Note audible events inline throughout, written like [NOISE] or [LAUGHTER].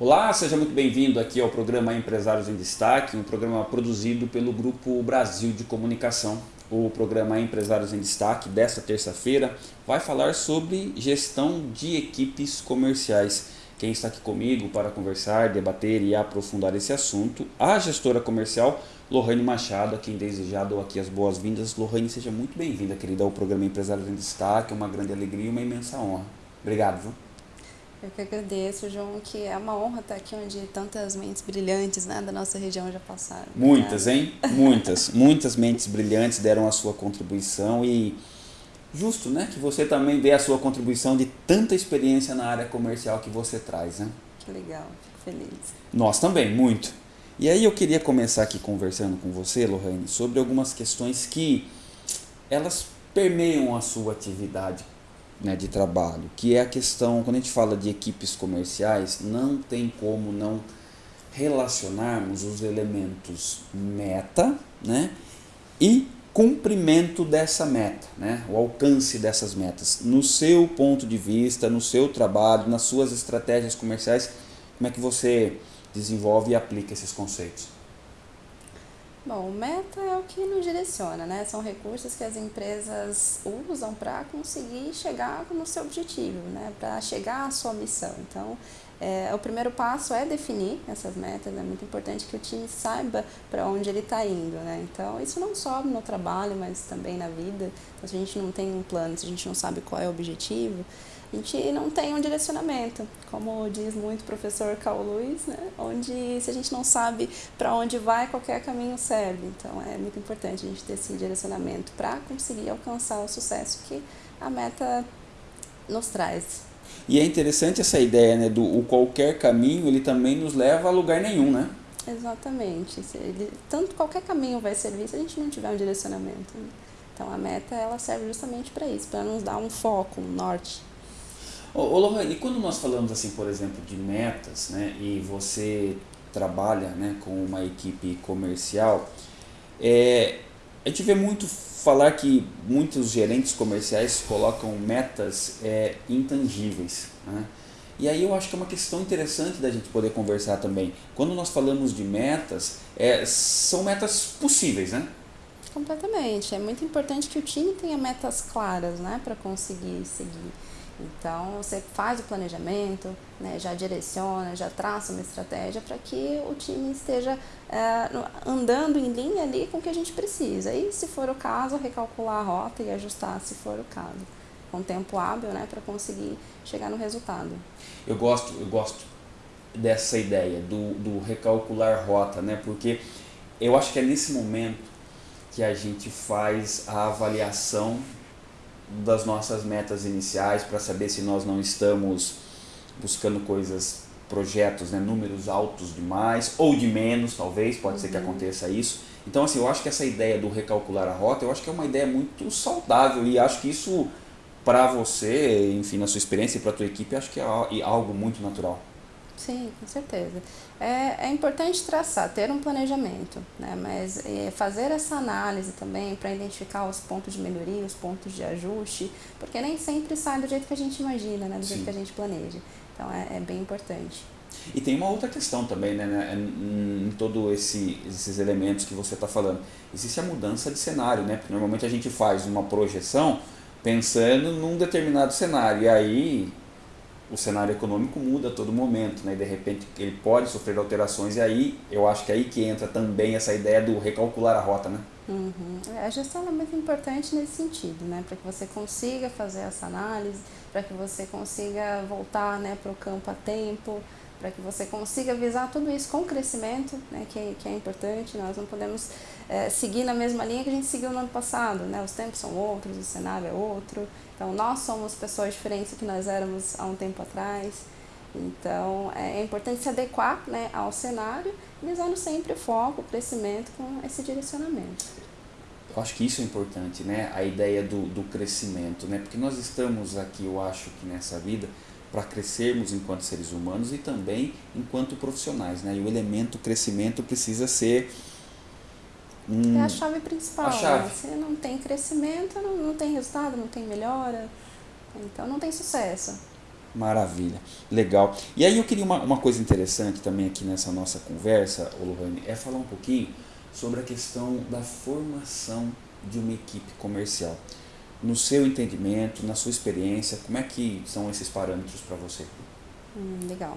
Olá, seja muito bem-vindo aqui ao programa Empresários em Destaque, um programa produzido pelo Grupo Brasil de Comunicação. O programa Empresários em Destaque desta terça-feira vai falar sobre gestão de equipes comerciais. Quem está aqui comigo para conversar, debater e aprofundar esse assunto, a gestora comercial Lohane Machado, a quem desde dou aqui as boas-vindas. Lohane, seja muito bem-vinda, querida, ao programa Empresários em Destaque, uma grande alegria e uma imensa honra. Obrigado, viu? Eu que agradeço, João, que é uma honra estar aqui onde tantas mentes brilhantes né, da nossa região já passaram. Muitas, hein? Muitas. Muitas mentes brilhantes deram a sua contribuição e justo, né? Que você também dê a sua contribuição de tanta experiência na área comercial que você traz, né? Que legal, fico feliz. Nós também, muito. E aí eu queria começar aqui conversando com você, Lohane, sobre algumas questões que elas permeiam a sua atividade né, de trabalho, que é a questão, quando a gente fala de equipes comerciais, não tem como não relacionarmos os elementos meta né, e cumprimento dessa meta, né, o alcance dessas metas. No seu ponto de vista, no seu trabalho, nas suas estratégias comerciais, como é que você desenvolve e aplica esses conceitos? Bom, meta é o que nos direciona, né? São recursos que as empresas usam para conseguir chegar no seu objetivo, né? Para chegar à sua missão. Então, é, o primeiro passo é definir essas metas, é muito importante que o time saiba para onde ele está indo, né? Então, isso não só no trabalho, mas também na vida. Então, se a gente não tem um plano, se a gente não sabe qual é o objetivo, a gente não tem um direcionamento, como diz muito o professor Carl Lewis, né? onde se a gente não sabe para onde vai, qualquer caminho serve. Então é muito importante a gente ter esse direcionamento para conseguir alcançar o sucesso que a meta nos traz. E é interessante essa ideia né, do o qualquer caminho, ele também nos leva a lugar nenhum, né? Exatamente. Ele, tanto qualquer caminho vai servir se a gente não tiver um direcionamento. Então a meta ela serve justamente para isso, para nos dar um foco, um norte. Ô, Lohane, e quando nós falamos assim, por exemplo, de metas, né, e você trabalha né, com uma equipe comercial, é, a gente vê muito falar que muitos gerentes comerciais colocam metas é, intangíveis. Né? E aí eu acho que é uma questão interessante da gente poder conversar também. Quando nós falamos de metas, é, são metas possíveis, né? Completamente. É muito importante que o time tenha metas claras né, para conseguir seguir. Então, você faz o planejamento, né, já direciona, já traça uma estratégia para que o time esteja é, andando em linha ali com o que a gente precisa. E, se for o caso, recalcular a rota e ajustar se for o caso. Com tempo hábil, né, para conseguir chegar no resultado. Eu gosto, eu gosto dessa ideia do, do recalcular rota, né, porque eu acho que é nesse momento que a gente faz a avaliação das nossas metas iniciais para saber se nós não estamos buscando coisas, projetos, né, números altos demais ou de menos, talvez, pode uhum. ser que uhum. aconteça isso. Então, assim, eu acho que essa ideia do recalcular a rota, eu acho que é uma ideia muito saudável e acho que isso, para você, enfim, na sua experiência e para a tua equipe, acho que é algo muito natural. Sim, com certeza. É, é importante traçar, ter um planejamento, né? mas é, fazer essa análise também para identificar os pontos de melhoria, os pontos de ajuste, porque nem sempre sai do jeito que a gente imagina, né? do Sim. jeito que a gente planeja. Então é, é bem importante. E tem uma outra questão também, né, né em todos esse, esses elementos que você está falando. Existe a mudança de cenário, né? Porque normalmente a gente faz uma projeção pensando num determinado cenário. E aí o cenário econômico muda a todo momento, né? De repente ele pode sofrer alterações e aí eu acho que é aí que entra também essa ideia do recalcular a rota, né? Uhum. É, a gestão é muito importante nesse sentido, né? Para que você consiga fazer essa análise, para que você consiga voltar né, para o campo a tempo, para que você consiga visar tudo isso com crescimento, né, que, que é importante. Nós não podemos é, seguir na mesma linha que a gente seguiu no ano passado, né? Os tempos são outros, o cenário é outro. Então, nós somos pessoas diferentes do que nós éramos há um tempo atrás. Então, é, é importante se adequar né, ao cenário, visando sempre o foco, o crescimento com esse direcionamento. Eu acho que isso é importante, né? A ideia do, do crescimento, né? Porque nós estamos aqui, eu acho que nessa vida, para crescermos enquanto seres humanos e também enquanto profissionais, né? E o elemento crescimento precisa ser é a chave principal. A chave. Né? Se não tem crescimento, não, não tem resultado, não tem melhora. Então não tem sucesso. Maravilha, legal. E aí eu queria uma, uma coisa interessante também aqui nessa nossa conversa, Lohane, é falar um pouquinho sobre a questão da formação de uma equipe comercial. No seu entendimento, na sua experiência, como é que são esses parâmetros para você? Hum, legal.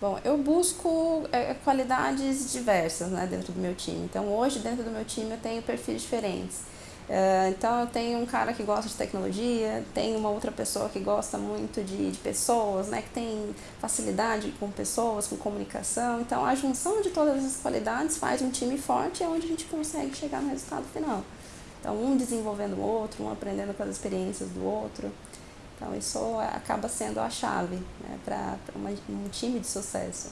Bom, eu busco é, qualidades diversas né, dentro do meu time. Então, hoje, dentro do meu time, eu tenho perfis diferentes. Uh, então, eu tenho um cara que gosta de tecnologia, tenho uma outra pessoa que gosta muito de, de, pessoas, né, que tem facilidade com pessoas, com comunicação. Então, a junção de todas essas qualidades faz um time forte e é onde a gente consegue chegar no resultado final. Então, um desenvolvendo o outro, um aprendendo com as experiências do outro. Então, isso acaba sendo a chave né, para um time de sucesso.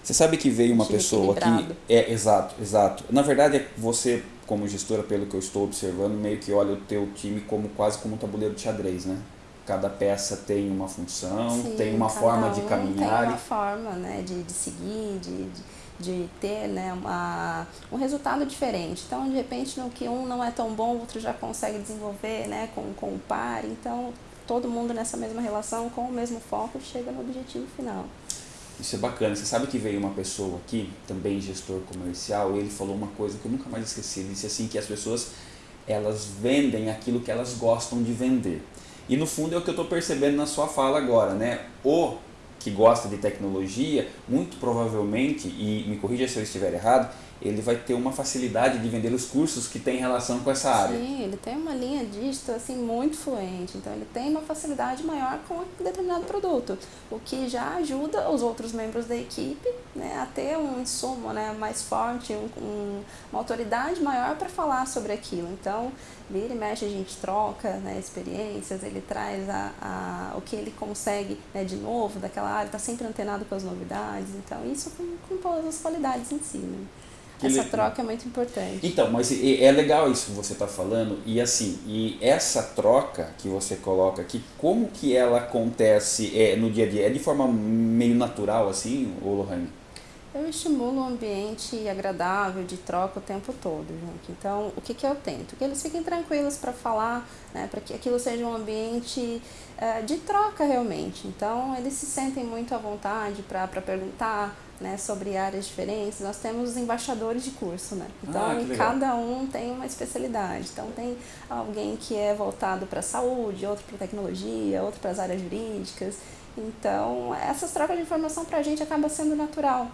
Você sabe que veio uma pessoa que. É, exato, exato. Na verdade, você, como gestora, pelo que eu estou observando, meio que olha o teu time como quase como um tabuleiro de xadrez, né? Cada peça tem uma função, Sim, tem uma forma um de caminhar. Tem uma forma né, de, de seguir, de, de, de ter né, uma, um resultado diferente. Então, de repente, no que um não é tão bom, o outro já consegue desenvolver né, com, com o par. Então, todo mundo nessa mesma relação, com o mesmo foco, chega no objetivo final. Isso é bacana. Você sabe que veio uma pessoa aqui, também gestor comercial, e ele falou uma coisa que eu nunca mais esqueci. Ele disse assim que as pessoas elas vendem aquilo que elas gostam de vender. E no fundo é o que eu estou percebendo na sua fala agora, né? O que gosta de tecnologia, muito provavelmente, e me corrija se eu estiver errado, ele vai ter uma facilidade de vender os cursos que tem relação com essa área. Sim, ele tem uma linha digital assim muito fluente, então ele tem uma facilidade maior com um determinado produto, o que já ajuda os outros membros da equipe né, a ter um insumo né, mais forte, um, um, uma autoridade maior para falar sobre aquilo. Então, vira e mexe, a gente troca né, experiências, ele traz a, a, o que ele consegue né, de novo daquela área, está sempre antenado com as novidades, então isso com, com todas as qualidades em si. Né? Essa troca é muito importante. Então, mas é legal isso que você está falando e assim, e essa troca que você coloca aqui, como que ela acontece é, no dia a dia? É de forma meio natural assim, ô Lohane? Eu estimulo um ambiente agradável de troca o tempo todo, gente. Então, o que, que eu tento? Que eles fiquem tranquilos para falar, né, para que aquilo seja um ambiente uh, de troca realmente. Então, eles se sentem muito à vontade para perguntar, né, sobre áreas diferentes, nós temos os embaixadores de curso, né? Então, ah, cada um tem uma especialidade. Então, tem alguém que é voltado para a saúde, outro para tecnologia, outro para as áreas jurídicas. Então, essas trocas de informação para a gente acaba sendo natural.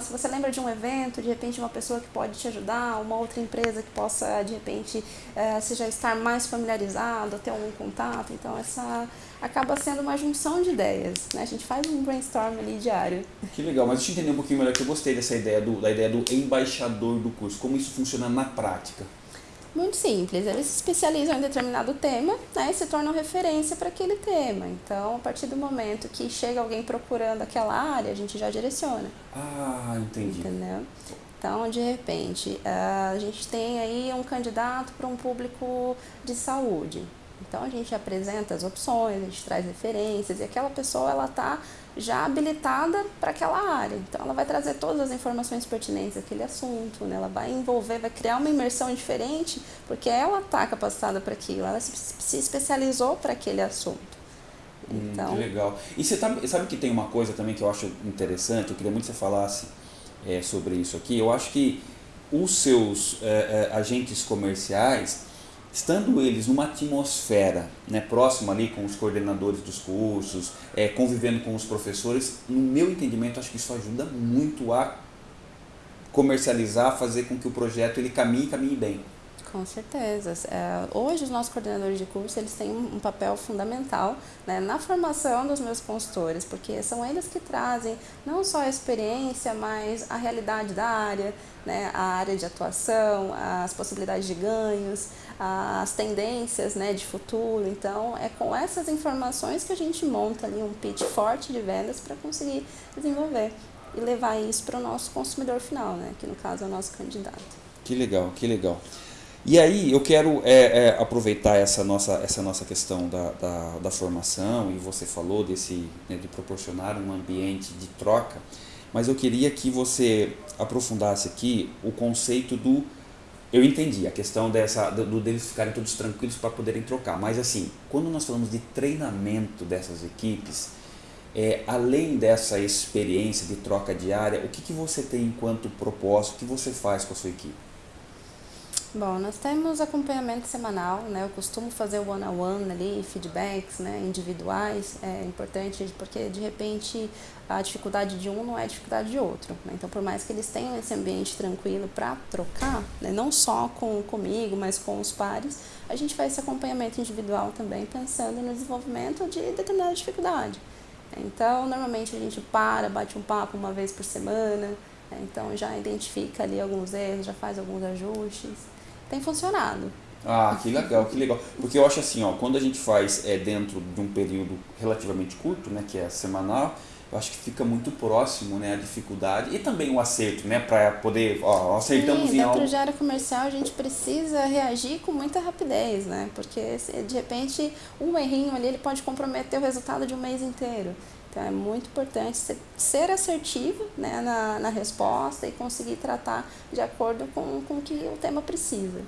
Se você lembra de um evento, de repente uma pessoa que pode te ajudar, uma outra empresa que possa, de repente, é, você já estar mais familiarizado, ter algum contato. Então, essa acaba sendo uma junção de ideias. Né? A gente faz um brainstorm ali diário. Que legal, mas deixa eu entender um pouquinho melhor, que eu gostei dessa ideia do, da ideia do embaixador do curso. Como isso funciona na prática? Muito simples, eles se especializam em determinado tema né, e se tornam referência para aquele tema. Então, a partir do momento que chega alguém procurando aquela área, a gente já direciona. Ah, entendi. Entendeu? Então, de repente, a gente tem aí um candidato para um público de saúde. Então, a gente apresenta as opções, a gente traz referências e aquela pessoa ela está já habilitada para aquela área. Então, ela vai trazer todas as informações pertinentes àquele assunto, né? ela vai envolver, vai criar uma imersão diferente, porque ela está capacitada para aquilo, ela se, especializou para aquele assunto. Então, hum, que legal. E você sabe, sabe que tem uma coisa também que eu acho interessante, eu queria muito que você falasse é, sobre isso aqui. Eu acho que os seus é, é, agentes comerciais, estando eles numa atmosfera né, próxima ali com os coordenadores dos cursos, é, convivendo com os professores, no meu entendimento, acho que isso ajuda muito a comercializar, fazer com que o projeto ele caminhe e caminhe bem. Com certeza. É, hoje os nossos coordenadores de curso eles têm um papel fundamental né, na formação dos meus consultores, porque são eles que trazem não só a experiência, mas a realidade da área, né, a área de atuação, as possibilidades de ganhos, as tendências né, de futuro. Então, é com essas informações que a gente monta ali um pitch forte de vendas para conseguir desenvolver e levar isso para o nosso consumidor final, né, que no caso é o nosso candidato. Que legal, que legal. E aí eu quero é, é, aproveitar essa nossa, essa nossa questão da, da, da formação, e você falou desse, né, de proporcionar um ambiente de troca, mas eu queria que você aprofundasse aqui o conceito do eu entendi a questão dessa do, deles ficarem todos tranquilos para poderem trocar, mas assim, quando nós falamos de treinamento dessas equipes, é, além dessa experiência de troca diária, o que, que você tem enquanto propósito, o que você faz com a sua equipe? Bom, nós temos acompanhamento semanal, né? Eu costumo fazer o one-on-one -on -one ali, feedbacks né? individuais, é importante porque de repente a dificuldade de um não é a dificuldade de outro. Né? Então, por mais que eles tenham esse ambiente tranquilo para trocar, né? não só com comigo, mas com os pares, a gente faz esse acompanhamento individual também, pensando no desenvolvimento de determinada dificuldade. Então, normalmente a gente para, bate um papo uma vez por semana, né? então já identifica ali alguns erros, já faz alguns ajustes tem funcionado. Ah, que legal, que legal. Porque eu acho assim, ó, quando a gente faz é, dentro de um período relativamente curto, né, que é semanal, eu acho que fica muito próximo, né, a dificuldade e também o acerto, né, para poder, ó, acertamos Sim, em algo. dentro de área comercial a gente precisa reagir com muita rapidez, né, porque se, de repente um errinho ali ele pode comprometer o resultado de um mês inteiro. Então é muito importante ser, ser assertivo né, na, na resposta e conseguir tratar de acordo com, com o que o tema precisa.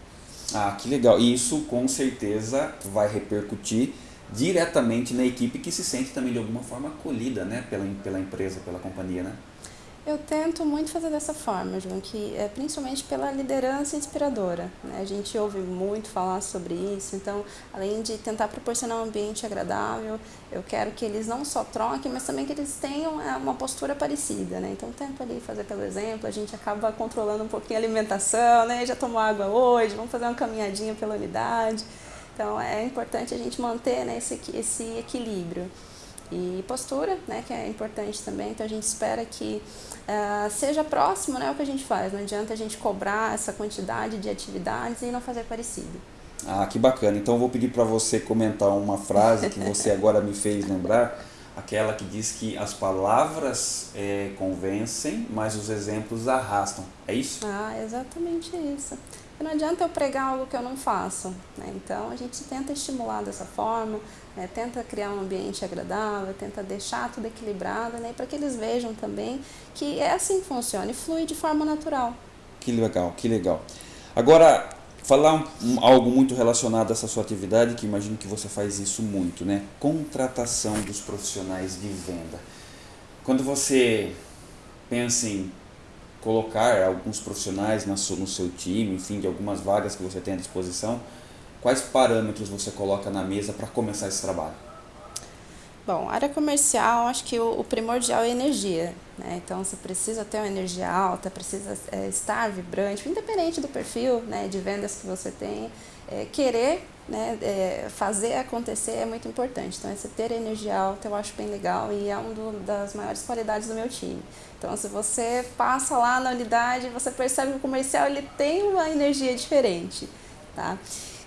Ah, que legal. E isso com certeza vai repercutir diretamente na equipe que se sente também de alguma forma acolhida né, pela, pela empresa, pela companhia, né? Eu tento muito fazer dessa forma, João, que é principalmente pela liderança inspiradora. Né? A gente ouve muito falar sobre isso, então, além de tentar proporcionar um ambiente agradável, eu quero que eles não só troquem, mas também que eles tenham é, uma postura parecida. Né? Então, tento ali fazer pelo exemplo, a gente acaba controlando um pouquinho a alimentação, né? já tomou água hoje, vamos fazer uma caminhadinha pela unidade. Então, é importante a gente manter né, esse, esse equilíbrio. E postura, né, que é importante também, então a gente espera que uh, seja próximo né, o que a gente faz, não adianta a gente cobrar essa quantidade de atividades e não fazer parecido. Ah, que bacana. Então eu vou pedir para você comentar uma frase que você [LAUGHS] agora me fez lembrar, aquela que diz que as palavras é, convencem, mas os exemplos arrastam. É isso? Ah, exatamente isso. Não adianta eu pregar algo que eu não faço. Né? Então a gente tenta estimular dessa forma, né? tenta criar um ambiente agradável, tenta deixar tudo equilibrado, né? para que eles vejam também que é assim que funciona e flui de forma natural. Que legal, que legal. Agora, falar um, algo muito relacionado a essa sua atividade, que imagino que você faz isso muito, né? Contratação dos profissionais de venda. Quando você pensa em colocar alguns profissionais no seu time, enfim, de algumas vagas que você tem à disposição, quais parâmetros você coloca na mesa para começar esse trabalho? Bom, área comercial, acho que o, primordial é energia. Né? Então, você precisa ter uma energia alta, precisa é, estar vibrante, independente do perfil né, de vendas que você tem. É, querer né, é, fazer acontecer é muito importante. Então, esse ter energia alta eu acho bem legal e é uma das maiores qualidades do meu time. Então, se você passa lá na unidade, você percebe que o comercial ele tem uma energia diferente. Tá?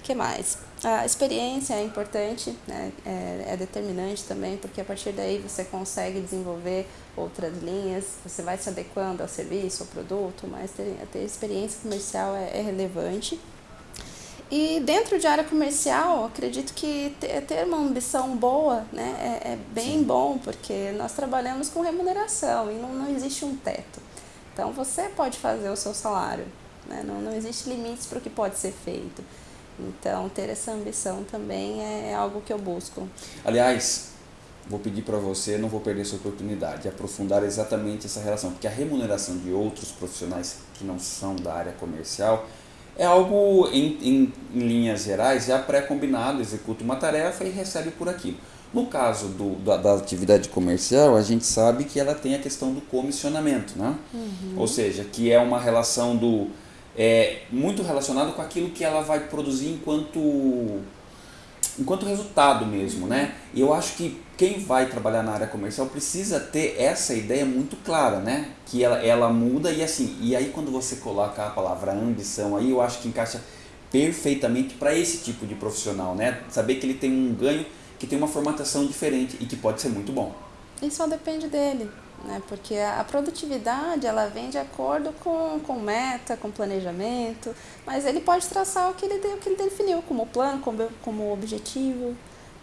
Que mais? A experiência é importante, né? é, é, determinante também, porque a partir daí você consegue desenvolver outras linhas, você vai se adequando ao serviço, ao produto, mas ter, ter experiência comercial é, é relevante. E dentro de área comercial, acredito que ter uma ambição boa né, é, é bem Sim. bom, porque nós trabalhamos com remuneração e não, não existe um teto. Então você pode fazer o seu salário, né, não, não existe limites para o que pode ser feito. Então, ter essa ambição também é algo que eu busco. Aliás, vou pedir para você, não vou perder essa oportunidade, de aprofundar exatamente essa relação, porque a remuneração de outros profissionais que não são da área comercial é algo, em, em, em linhas gerais, já pré-combinado, executa uma tarefa e recebe por aquilo. No caso do, da, da, atividade comercial, a gente sabe que ela tem a questão do comissionamento, né? Uhum. Ou seja, que é uma relação do é, muito relacionado com aquilo que ela vai produzir enquanto enquanto resultado mesmo, né? E eu acho que quem vai trabalhar na área comercial precisa ter essa ideia muito clara, né? Que ela, ela muda e assim, e aí quando você coloca a palavra ambição aí, eu acho que encaixa perfeitamente para esse tipo de profissional, né? Saber que ele tem um ganho, que tem uma formatação diferente e que pode ser muito bom. E só depende dele né? porque a produtividade ela vem de acordo com, com meta, com planejamento, mas ele pode traçar o que ele, o que ele definiu como plano, como, como objetivo.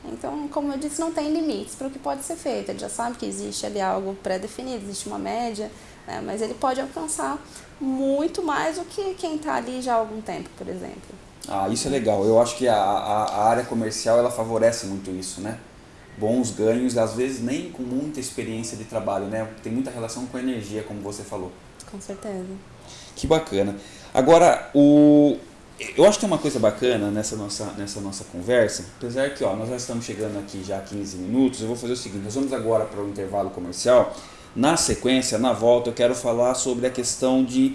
Então, como eu disse, não tem limites para o que pode ser feito. Ele já sabe que existe ali algo pré-definido, existe uma média, né? mas ele pode alcançar muito mais do que quem está ali já há algum tempo, por exemplo. Ah, isso é legal. Eu acho que a, a, a área comercial ela favorece muito isso, né? Bons ganhos, às vezes nem com muita experiência de trabalho, né? Tem muita relação com energia, como você falou. Com certeza. Que bacana. Agora, o eu acho que tem uma coisa bacana nessa nossa, nessa nossa conversa, apesar que ó, nós já estamos chegando aqui já a 15 minutos, eu vou fazer o seguinte, nós vamos agora para o intervalo comercial, na sequência, na volta, eu quero falar sobre a questão de,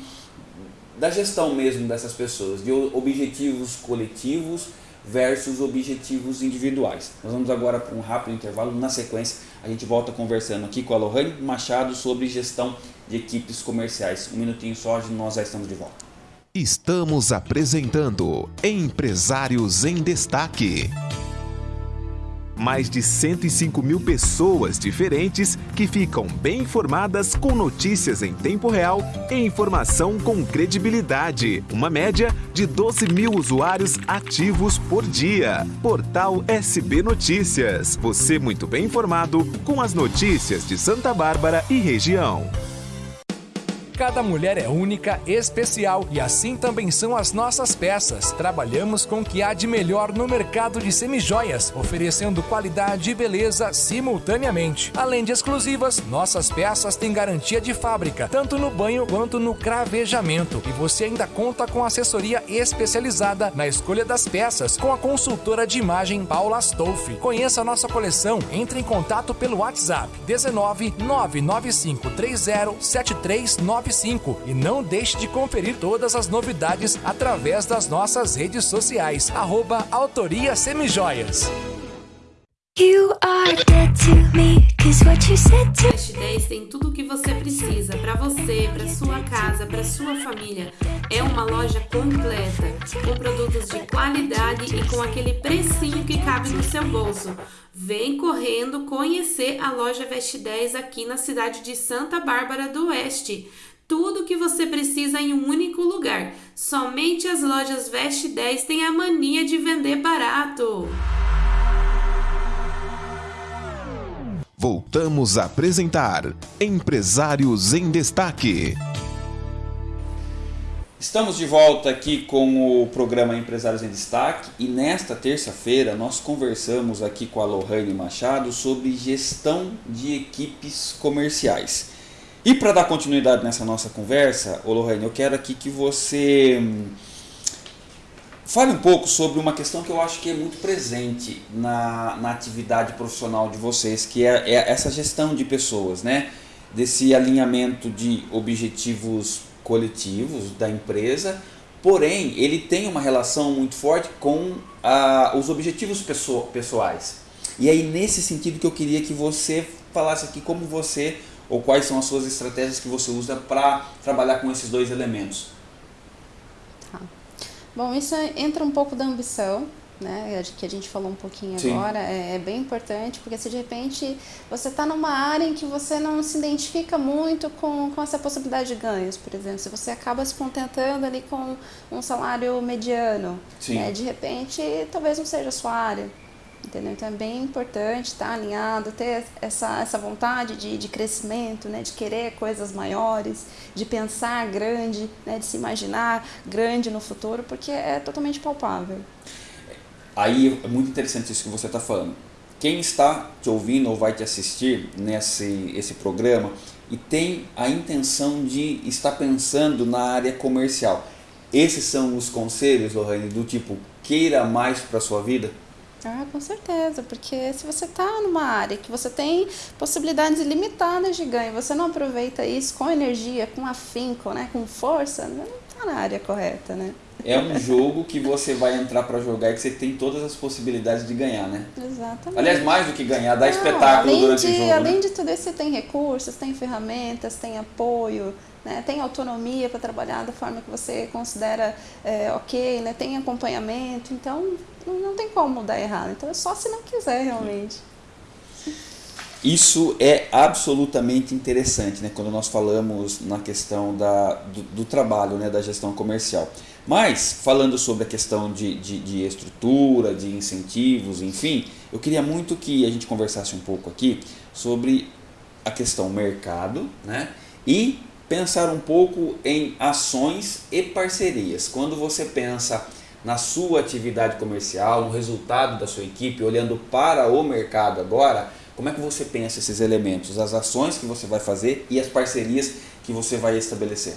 da gestão mesmo dessas pessoas, de objetivos coletivos versus objetivos individuais. Nós vamos agora para um rápido intervalo. Na sequência, a gente volta conversando aqui com a Lohane Machado sobre gestão de equipes comerciais. Um minutinho só, nós já estamos de volta. Estamos apresentando Empresários em Destaque mais de 105 mil pessoas diferentes que ficam bem informadas com notícias em tempo real e informação com credibilidade. Uma média de 12 mil usuários ativos por dia. Portal SB Notícias. Você muito bem informado com as notícias de Santa Bárbara e região. Cada mulher é única, especial e assim também são as nossas peças. Trabalhamos com o que há de melhor no mercado de semijoias, oferecendo qualidade e beleza simultaneamente. Além de exclusivas, nossas peças têm garantia de fábrica, tanto no banho quanto no cravejamento. E você ainda conta com assessoria especializada na escolha das peças com a consultora de imagem Paula Stolfi. Conheça a nossa coleção, entre em contato pelo WhatsApp 19 995 30 7399 95 e não deixe de conferir todas as novidades através das nossas redes sociais. Arroba Autoria Semijoias. You are dead to me, cause what you said to... Fast 10 tem tudo o que você precisa para você, para sua casa, para sua família. É uma loja completa, com produtos de qualidade e com aquele precinho que cabe no seu bolso. Vem correndo conhecer a loja Veste 10 aqui na cidade de Santa Bárbara do Oeste. Tudo que você precisa em um único lugar. Somente as lojas Veste 10 têm a mania de vender barato. Voltamos a apresentar Empresários em Destaque. Estamos de volta aqui com o programa Empresários em Destaque e nesta terça-feira nós conversamos aqui com a Lohane Machado sobre gestão de equipes comerciais. E para dar continuidade nessa nossa conversa, Lorraine, eu quero aqui que você hum, fale um pouco sobre uma questão que eu acho que é muito presente na, na atividade profissional de vocês, que é, é essa gestão de pessoas, né? Desse alinhamento de objetivos coletivos da empresa, porém ele tem uma relação muito forte com ah, os objetivos pessoais. E aí nesse sentido que eu queria que você falasse aqui como você ou quais são as suas estratégias que você usa para trabalhar com esses dois elementos? Tá. Bom, isso entra um pouco da ambição, né, que a gente falou um pouquinho Sim. agora, é, é, bem importante, porque se de repente você está numa área em que você não se identifica muito com, com essa possibilidade de ganhos, por exemplo, se você acaba se contentando ali com um salário mediano, né, de repente talvez não seja a sua área, Entendeu? Então é bem importante estar alinhado, ter essa, essa vontade de, de crescimento, né? de querer coisas maiores, de pensar grande, né? de se imaginar grande no futuro, porque é totalmente palpável. Aí é muito interessante isso que você está falando. Quem está te ouvindo ou vai te assistir nesse esse programa e tem a intenção de estar pensando na área comercial, esses são os conselhos, Lohane, do tipo queira mais para sua vida? Ah, com certeza, porque se você está numa área que você tem possibilidades ilimitadas de ganho, você não aproveita isso com energia, com afinco, né, com força, não está na área correta, né? É um jogo que você vai entrar para jogar e que você tem todas as possibilidades de ganhar, né? Exatamente. Aliás, mais do que ganhar, dar espetáculo durante de, o jogo. Além né? de tudo isso, você tem recursos, tem ferramentas, tem apoio, né? tem autonomia para trabalhar da forma que você considera é, ok, né? tem acompanhamento, então não tem como dar errado. Então é só se não quiser realmente. Isso é absolutamente interessante, né? Quando nós falamos na questão da, do, do trabalho, né? Da gestão comercial. Mas, falando sobre a questão de, de, de, estrutura, de incentivos, enfim, eu queria muito que a gente conversasse um pouco aqui sobre a questão mercado, né? E pensar um pouco em ações e parcerias. Quando você pensa na sua atividade comercial, no resultado da sua equipe, olhando para o mercado agora, como é que você pensa esses elementos, as ações que você vai fazer e as parcerias que você vai estabelecer?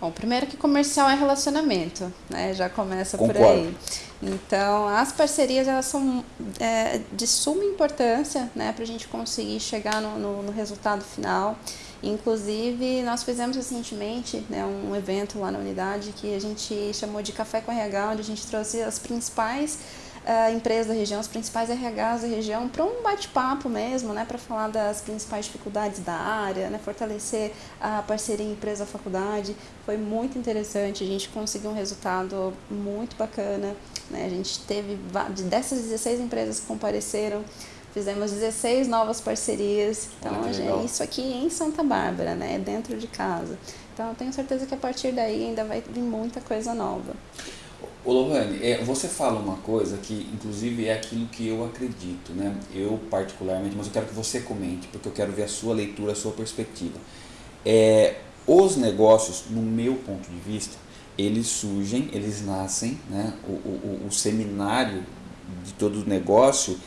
Bom, primeiro que comercial é relacionamento, né? Já começa Concordo. por aí. Então, as parcerias elas são é, de suma importância, né, para a gente conseguir chegar no, no, no, resultado final. Inclusive, nós fizemos recentemente né, um evento lá na unidade que a gente chamou de Café com RH, onde a gente trouxe as principais uh, empresas da região, os principais RHs da região, para um bate-papo mesmo, né, para falar das principais dificuldades da área, né, fortalecer a parceria empresa-faculdade. Foi muito interessante, a gente conseguiu um resultado muito bacana. Né, a gente teve, dessas 16 empresas que compareceram, fizemos 16 novas parcerias. Então, gente, isso aqui em Santa Bárbara, né, dentro de casa. Então, eu tenho certeza que a partir daí ainda vai vir muita coisa nova. Ô Lohane, é, você fala uma coisa que inclusive é aquilo que eu acredito, né? Eu particularmente, mas eu quero que você comente, porque eu quero ver a sua leitura, a sua perspectiva. É, os negócios, no meu ponto de vista, eles surgem, eles nascem, né? o, o, o seminário de todo negócio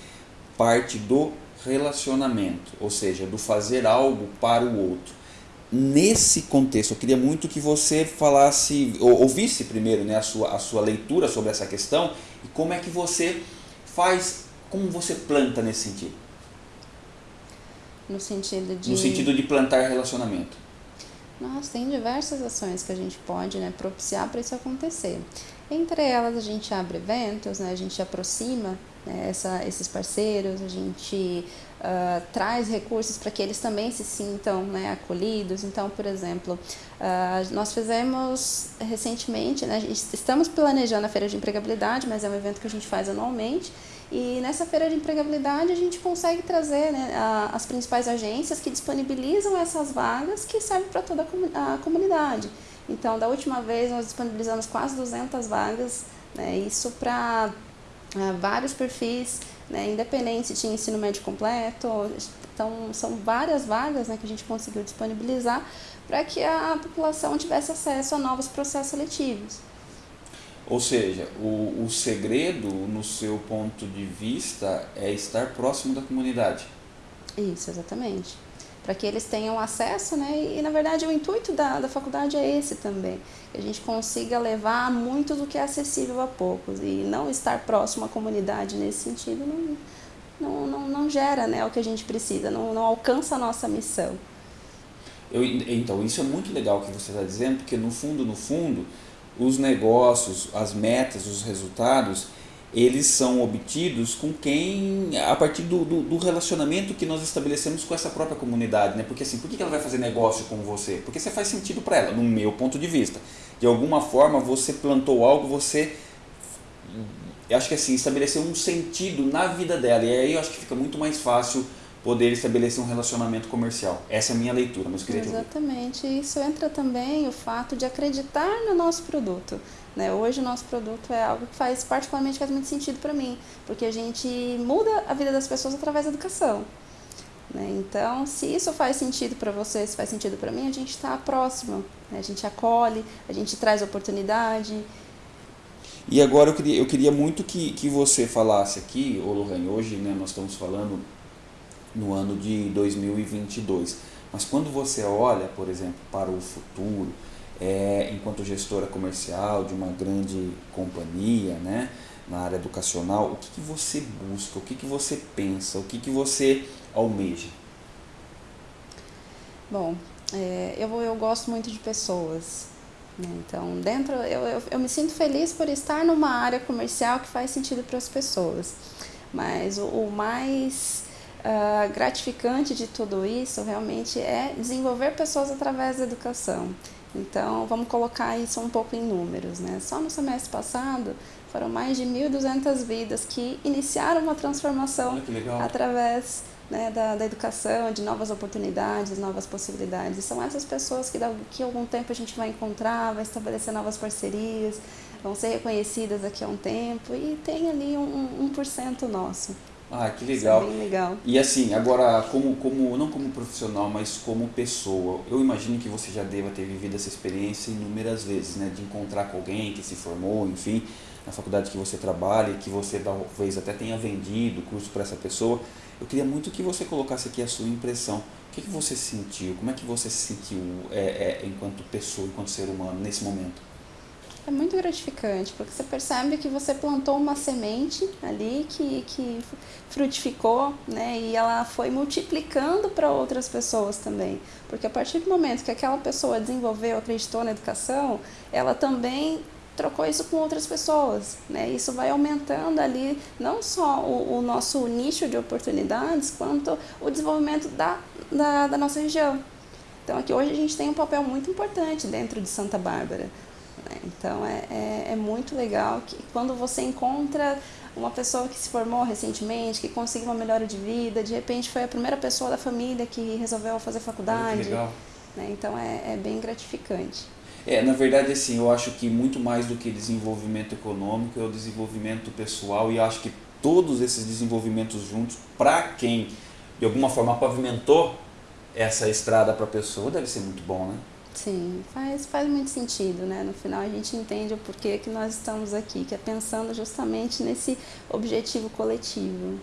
parte do relacionamento, ou seja, do fazer algo para o outro nesse contexto, eu queria muito que você falasse, ou, ouvisse primeiro né, a, sua, a sua leitura sobre essa questão e como é que você faz, como você planta nesse sentido. No sentido de. No sentido de plantar relacionamento. Nós tem diversas ações que a gente pode né, propiciar para isso acontecer. Entre elas, a gente abre eventos, né, a gente aproxima né, essa, esses parceiros, a gente uh, traz recursos para que eles também se sintam né, acolhidos. Então, por exemplo, uh, nós fizemos recentemente, né, estamos planejando a Feira de Empregabilidade, mas é um evento que a gente faz anualmente. E nessa feira de empregabilidade a gente consegue trazer né, a, as principais agências que disponibilizam essas vagas que servem para toda a comunidade. Então, da última vez nós disponibilizamos quase 200 vagas, né, isso para uh, vários perfis né, independente de ensino médio completo. Então, são várias vagas né, que a gente conseguiu disponibilizar para que a população tivesse acesso a novos processos seletivos. Ou seja, o, o segredo, no seu ponto de vista, é estar próximo da comunidade. Isso, exatamente para que eles tenham acesso, né? E, na verdade o intuito da, da faculdade é esse também, que a gente consiga levar muito do que é acessível a poucos e não estar próximo à comunidade nesse sentido não, não, não, não gera né, o que a gente precisa, não, não alcança a nossa missão. Eu, então, isso é muito legal que você está dizendo, porque no fundo, no fundo, os negócios, as metas, os resultados, eles são obtidos com quem a partir do, do, do, relacionamento que nós estabelecemos com essa própria comunidade, né? Porque assim, por que ela vai fazer negócio com você? Porque você faz sentido para ela, no meu ponto de vista. De alguma forma você plantou algo, você eu acho que assim, estabeleceu um sentido na vida dela. E aí eu acho que fica muito mais fácil poder estabelecer um relacionamento comercial. Essa é a minha leitura, mas queria Exatamente. Isso entra também o fato de acreditar no nosso produto. Né? Hoje o nosso produto é algo que faz particularmente faz muito sentido para mim, porque a gente muda a vida das pessoas através da educação. Né? Então, se isso faz sentido para você, se faz sentido para mim, a gente está próximo, né? a gente acolhe, a gente traz oportunidade. E agora eu queria, eu queria muito que, que você falasse aqui, ô Lohane, hoje né, nós estamos falando no ano de 2022, mas quando você olha, por exemplo, para o futuro, é, enquanto gestora comercial de uma grande companhia, né, na área educacional, o que, que você busca, o que, que você pensa, o que, que você almeja? Bom, é, eu, eu gosto muito de pessoas. Né? Então, dentro, eu, eu, eu me sinto feliz por estar numa área comercial que faz sentido para as pessoas. Mas o, o mais uh, gratificante de tudo isso realmente é desenvolver pessoas através da educação. Então, vamos colocar isso um pouco em números. Né? Só no semestre passado, foram mais de 1.200 vidas que iniciaram uma transformação através né, da, da, educação, de novas oportunidades, novas possibilidades. E são essas pessoas que daqui a algum tempo a gente vai encontrar, vai estabelecer novas parcerias, vão ser reconhecidas daqui a um tempo e tem ali um, um, 1% nosso. Ah, que legal. Isso é bem legal. E assim, agora, como, como, não como profissional, mas como pessoa, eu imagino que você já deva ter vivido essa experiência inúmeras vezes, né? De encontrar com alguém que se formou, enfim, na faculdade que você trabalha, que você talvez até tenha vendido o curso para essa pessoa. Eu queria muito que você colocasse aqui a sua impressão. O que, que você sentiu? Como é que você se sentiu é, é, enquanto pessoa, enquanto ser humano, nesse momento? É muito gratificante, porque você percebe que você plantou uma semente ali que, que frutificou, né? E ela foi multiplicando para outras pessoas também. Porque a partir do momento que aquela pessoa desenvolveu, acreditou na educação, ela também trocou isso com outras pessoas, né? Isso vai aumentando ali não só o, o nosso nicho de oportunidades, quanto o desenvolvimento da, da, da nossa região. Então aqui hoje a gente tem um papel muito importante dentro de Santa Bárbara. Né? Então é, é, é, muito legal que quando você encontra uma pessoa que se formou recentemente, que conseguiu uma melhora de vida, de repente foi a primeira pessoa da família que resolveu fazer faculdade. legal. Né? Então é, é bem gratificante. É, na verdade, assim, eu acho que muito mais do que desenvolvimento econômico é o desenvolvimento pessoal e acho que todos esses desenvolvimentos juntos, para quem de alguma forma pavimentou essa estrada para a pessoa, deve ser muito bom, né? Sim, faz, faz muito sentido, né? No final a gente entende o porquê que nós estamos aqui, que é pensando justamente nesse objetivo coletivo.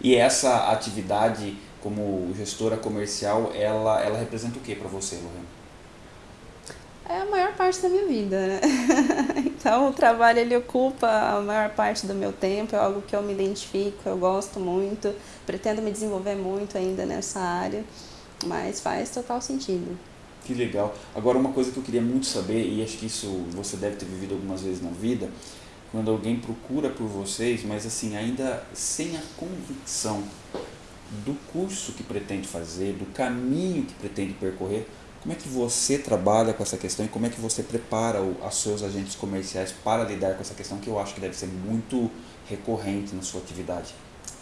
E essa atividade como gestora comercial, ela, ela representa o que para você, Lorena? É a maior parte da minha vida, né? [LAUGHS] então o trabalho ele ocupa a maior parte do meu tempo, é algo que eu me identifico, eu gosto muito, pretendo me desenvolver muito ainda nessa área, mas faz total sentido. Que legal. Agora, uma coisa que eu queria muito saber, e acho que isso você deve ter vivido algumas vezes na vida, quando alguém procura por vocês, mas assim, ainda sem a convicção do curso que pretende fazer, do caminho que pretende percorrer, como é que você trabalha com essa questão e como é que você prepara os seus agentes comerciais para lidar com essa questão que eu acho que deve ser muito recorrente na sua atividade?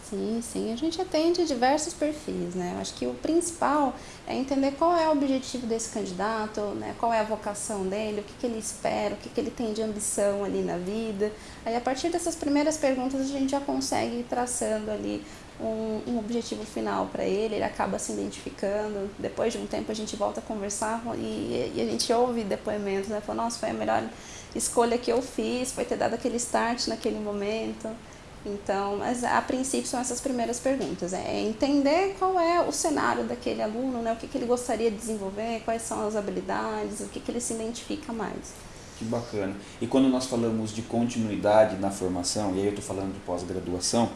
Sim, sim, a gente atende diversos perfis, né? Eu acho que o principal é entender qual é o objetivo desse candidato, né? qual é a vocação dele, o que, que ele espera, o que, que ele tem de ambição ali na vida. Aí, a partir dessas primeiras perguntas, a gente já consegue ir traçando ali um, um objetivo final para ele, ele acaba se identificando. Depois de um tempo, a gente volta a conversar e, e a gente ouve depoimentos, né? Fala, nossa, foi a melhor escolha que eu fiz, foi ter dado aquele start naquele momento. Então, mas a princípio são essas primeiras perguntas. É entender qual é o cenário daquele aluno, né? o que, que ele gostaria de desenvolver, quais são as habilidades, o que, que ele se identifica mais. Que bacana. E quando nós falamos de continuidade na formação, e aí eu estou falando de pós-graduação,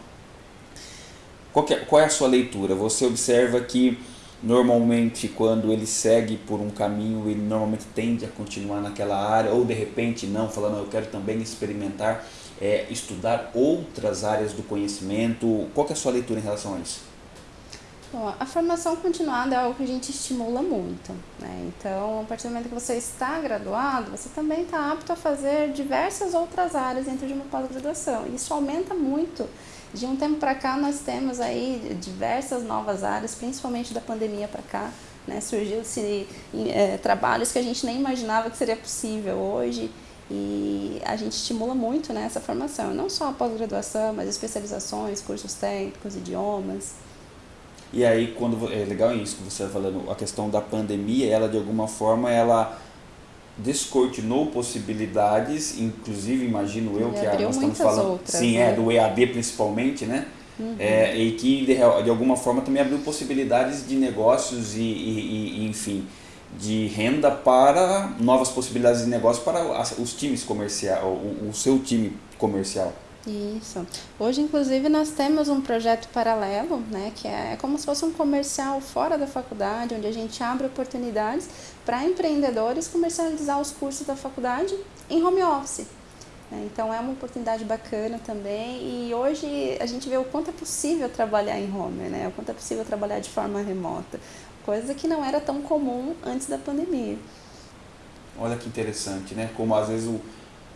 qual, é, qual é a sua leitura? Você observa que normalmente quando ele segue por um caminho, ele normalmente tende a continuar naquela área, ou de repente não, falando eu quero também experimentar é, estudar outras áreas do conhecimento? Qual é a sua leitura em relação a isso? Bom, a formação continuada é algo que a gente estimula muito. Né? Então, a partir do momento que você está graduado, você também está apto a fazer diversas outras áreas dentro de uma pós-graduação. Isso aumenta muito. De um tempo para cá, nós temos aí diversas novas áreas, principalmente da pandemia para cá. Né? Surgiu-se é, trabalhos que a gente nem imaginava que seria possível hoje. E a gente estimula muito né, essa formação, não só a pós-graduação, mas especializações, cursos técnicos, idiomas. E aí, quando é legal isso que você está falando, a questão da pandemia, ela de alguma forma ela descortinou possibilidades, inclusive imagino eu que a, nós estamos falando, outras, sim, né? é do EAD principalmente, né? Uhum. É, e que de, de, alguma forma também abriu possibilidades de negócios e, e, e enfim de renda para novas possibilidades de negócio para os times comerciais, o, o seu time comercial. Isso. Hoje, inclusive, nós temos um projeto paralelo, né, que é como se fosse um comercial fora da faculdade, onde a gente abre oportunidades para empreendedores comercializar os cursos da faculdade em home office. Né. Então, é uma oportunidade bacana também. E hoje a gente vê o quanto é possível trabalhar em home, né, o quanto é possível trabalhar de forma remota coisa que não era tão comum antes da pandemia. Olha que interessante, né? Como às vezes o,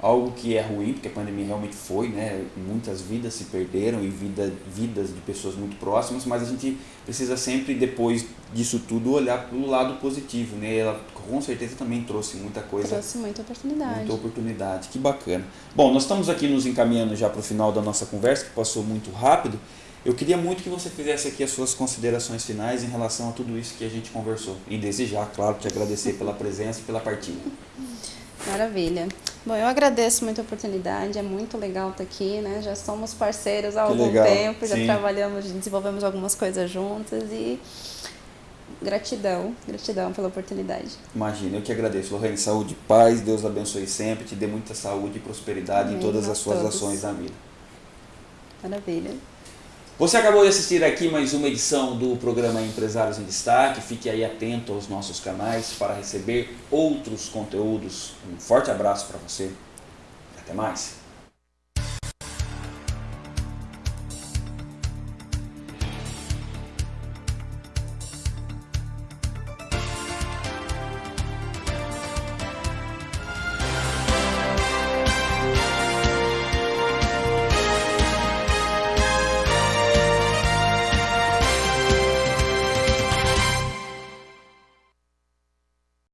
algo que é ruim, porque a pandemia realmente foi, né? Muitas vidas se perderam e vida, vidas de pessoas muito próximas, mas a gente precisa sempre, depois disso tudo, olhar para o lado positivo, né? Ela com certeza também trouxe muita coisa. Trouxe muita oportunidade. Muita oportunidade, que bacana. Bom, nós estamos aqui nos encaminhando já para o final da nossa conversa, que passou muito rápido. Eu queria muito que você fizesse aqui as suas considerações finais em relação a tudo isso que a gente conversou. E desejar, claro, te agradecer pela presença e pela partilha. Maravilha. Bom, eu agradeço muito a oportunidade, é muito legal estar aqui, né? Já somos parceiros há Que algum legal, tempo, já sim. trabalhamos, desenvolvemos algumas coisas juntas e gratidão, gratidão pela oportunidade. Imagina, eu que agradeço. Lorraine, saúde, paz, Deus abençoe sempre, te dê muita saúde e prosperidade em Amém, todas a as suas todos. ações na vida. Maravilha. Você acabou de assistir aqui mais uma edição do programa Empresários em Destaque. Fique aí atento aos nossos canais para receber outros conteúdos. Um forte abraço para você. Até mais.